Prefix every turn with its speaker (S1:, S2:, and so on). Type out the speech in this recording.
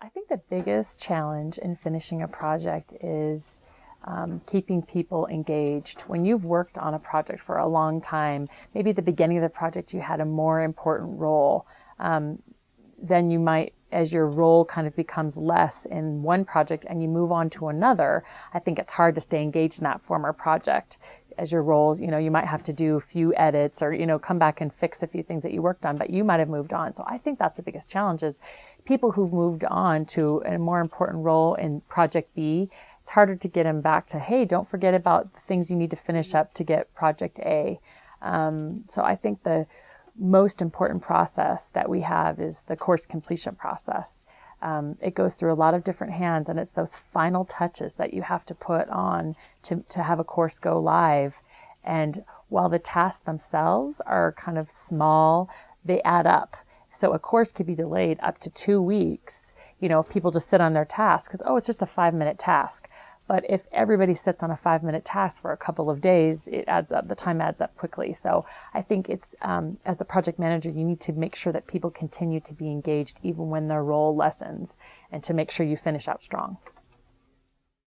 S1: I think the biggest challenge in finishing a project is um, keeping people engaged. When you've worked on a project for a long time, maybe at the beginning of the project you had a more important role, um, then you might, as your role kind of becomes less in one project and you move on to another, I think it's hard to stay engaged in that former project as your roles, you know, you might have to do a few edits or, you know, come back and fix a few things that you worked on, but you might have moved on. So I think that's the biggest challenge is people who've moved on to a more important role in project B, it's harder to get them back to, hey, don't forget about the things you need to finish up to get project A. Um, so I think the most important process that we have is the course completion process. Um, it goes through a lot of different hands and it's those final touches that you have to put on to, to have a course go live. And while the tasks themselves are kind of small, they add up. So a course could be delayed up to two weeks, you know, if people just sit on their task because, oh, it's just a five minute task. But if everybody sits on a five minute task for a couple of days, it adds up, the time adds up quickly. So I think it's, um, as the project manager, you need to make sure that people continue to be engaged even when their role lessens and to make sure you finish out strong.